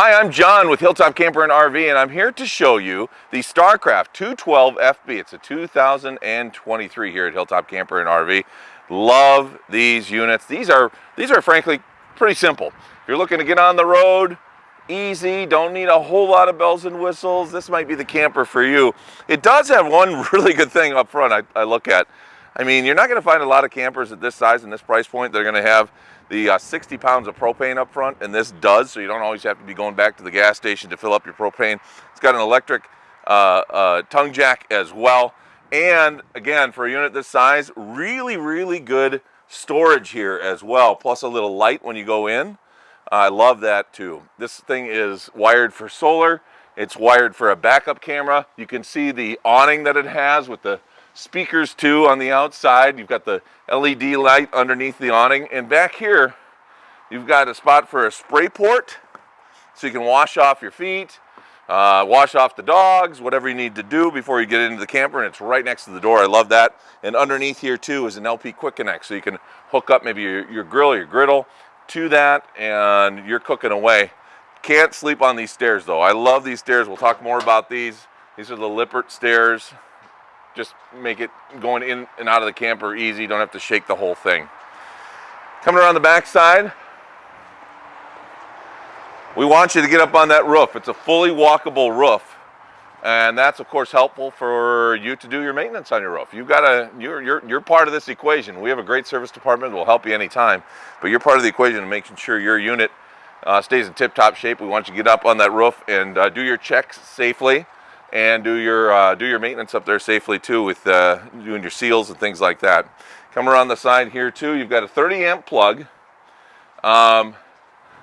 Hi, I'm John with Hilltop Camper and RV, and I'm here to show you the StarCraft 212 FB. It's a 2023 here at Hilltop Camper and RV. Love these units. These are, these are frankly pretty simple. If you're looking to get on the road, easy, don't need a whole lot of bells and whistles, this might be the camper for you. It does have one really good thing up front I, I look at. I mean, you're not gonna find a lot of campers at this size and this price point. They're gonna have the uh, 60 pounds of propane up front, and this does, so you don't always have to be going back to the gas station to fill up your propane. It's got an electric uh, uh, tongue jack as well. And again, for a unit this size, really, really good storage here as well, plus a little light when you go in. I love that too. This thing is wired for solar. It's wired for a backup camera. You can see the awning that it has with the speakers too on the outside. You've got the LED light underneath the awning. And back here, you've got a spot for a spray port so you can wash off your feet, uh, wash off the dogs, whatever you need to do before you get into the camper. And it's right next to the door. I love that. And underneath here too is an LP Quick Connect. So you can hook up maybe your, your grill, your griddle to that and you're cooking away. Can't sleep on these stairs though. I love these stairs. We'll talk more about these. These are the Lippert stairs just make it going in and out of the camper easy. Don't have to shake the whole thing. Coming around the back side, we want you to get up on that roof. It's a fully walkable roof. And that's of course helpful for you to do your maintenance on your roof. You've got a, you're, you're, you're part of this equation. We have a great service department that will help you anytime, but you're part of the equation of making sure your unit uh, stays in tip-top shape. We want you to get up on that roof and uh, do your checks safely and do your uh, do your maintenance up there safely too with uh, doing your seals and things like that. Come around the side here too, you've got a 30 amp plug. Um,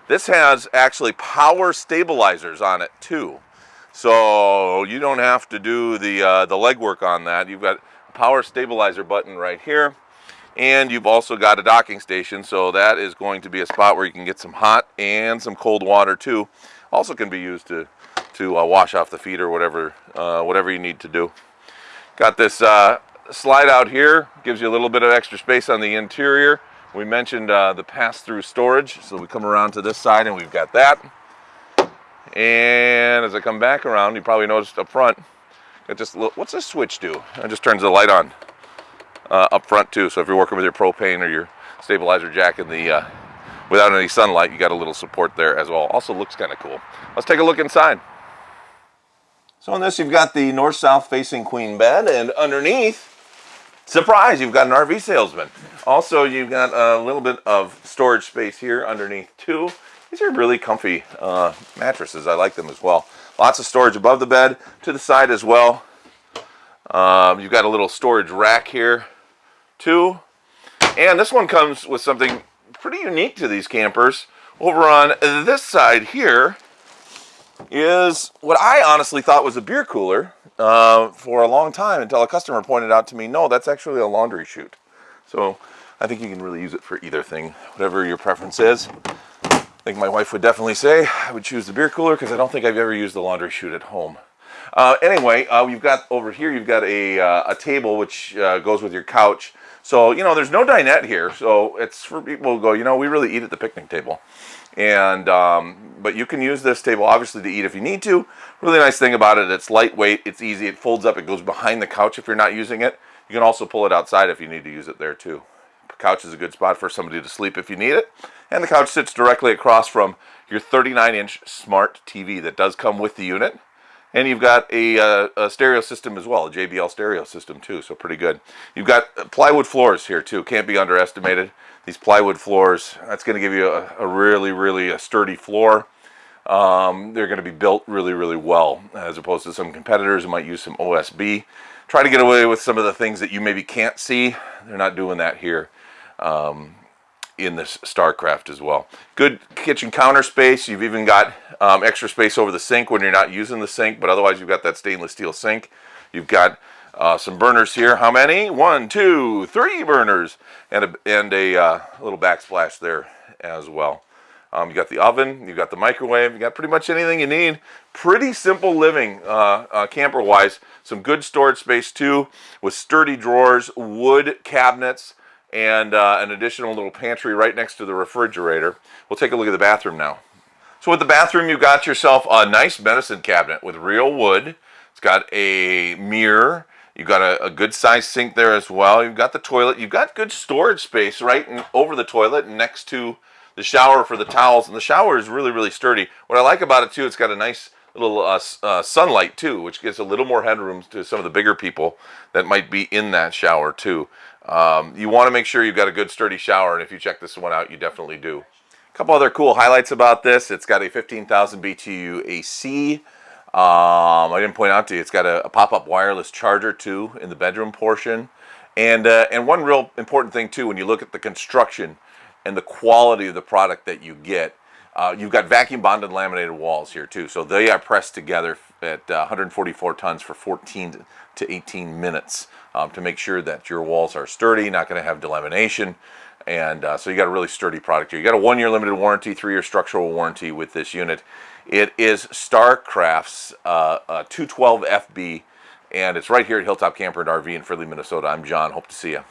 this has actually power stabilizers on it too. So you don't have to do the, uh, the legwork on that. You've got a power stabilizer button right here. And you've also got a docking station, so that is going to be a spot where you can get some hot and some cold water too. Also can be used to to uh, wash off the feet or whatever, uh, whatever you need to do. Got this uh, slide out here, gives you a little bit of extra space on the interior. We mentioned uh, the pass-through storage, so we come around to this side and we've got that. And as I come back around, you probably noticed up front, it just what's this switch do? It just turns the light on uh, up front too. So if you're working with your propane or your stabilizer jack in the without any sunlight, you got a little support there as well. Also looks kind of cool. Let's take a look inside. So on this, you've got the north-south facing queen bed, and underneath, surprise, you've got an RV salesman. Also, you've got a little bit of storage space here underneath too. These are really comfy uh, mattresses. I like them as well. Lots of storage above the bed, to the side as well. Um, you've got a little storage rack here too. And this one comes with something pretty unique to these campers. Over on this side here, is what I honestly thought was a beer cooler uh, for a long time until a customer pointed out to me, no, that's actually a laundry chute. So I think you can really use it for either thing, whatever your preference is. I think my wife would definitely say I would choose the beer cooler because I don't think I've ever used the laundry chute at home. Uh, anyway, uh, you've got over here, you've got a, uh, a table which uh, goes with your couch. So, you know, there's no dinette here. So it's for people who go, you know, we really eat at the picnic table. And, um, but you can use this table obviously to eat if you need to. Really nice thing about it, it's lightweight, it's easy, it folds up, it goes behind the couch if you're not using it. You can also pull it outside if you need to use it there too. The couch is a good spot for somebody to sleep if you need it. And the couch sits directly across from your 39 inch smart TV that does come with the unit. And you've got a, uh, a, stereo system as well, a JBL stereo system too, so pretty good. You've got plywood floors here too, can't be underestimated. These plywood floors, that's going to give you a, a really, really a sturdy floor. Um, they're going to be built really, really well, as opposed to some competitors who might use some OSB. Try to get away with some of the things that you maybe can't see. They're not doing that here. Um, in this StarCraft as well. Good kitchen counter space. You've even got um, extra space over the sink when you're not using the sink, but otherwise you've got that stainless steel sink. You've got uh, some burners here. How many? One, two, three burners, and a, and a uh, little backsplash there as well. Um, you got the oven, you got the microwave, you got pretty much anything you need. Pretty simple living uh, uh camper-wise. Some good storage space too, with sturdy drawers, wood cabinets, and uh, an additional little pantry right next to the refrigerator. We'll take a look at the bathroom now. So with the bathroom, you got yourself a nice medicine cabinet with real wood. It's got a mirror. You've got a, a good sized sink there as well. You've got the toilet. You've got good storage space right in, over the toilet next to the shower for the towels. And the shower is really, really sturdy. What I like about it too, it's got a nice little uh, uh, sunlight too, which gives a little more headroom to some of the bigger people that might be in that shower too. Um, you want to make sure you've got a good sturdy shower, and if you check this one out, you definitely do. A couple other cool highlights about this. It's got a 15,000 BTU AC. Um, I didn't point out to you, it's got a, a pop-up wireless charger too in the bedroom portion. And, uh, and one real important thing too, when you look at the construction and the quality of the product that you get, uh, you've got vacuum bonded laminated walls here too. So they are pressed together at uh, 144 tons for 14 to 18 minutes um, to make sure that your walls are sturdy, not going to have delamination. And uh, so you got a really sturdy product here. You got a one-year limited warranty, three-year structural warranty with this unit. It is Starcraft's uh, uh, 212 FB, and it's right here at Hilltop Camper and RV in Fridley, Minnesota. I'm John. Hope to see you.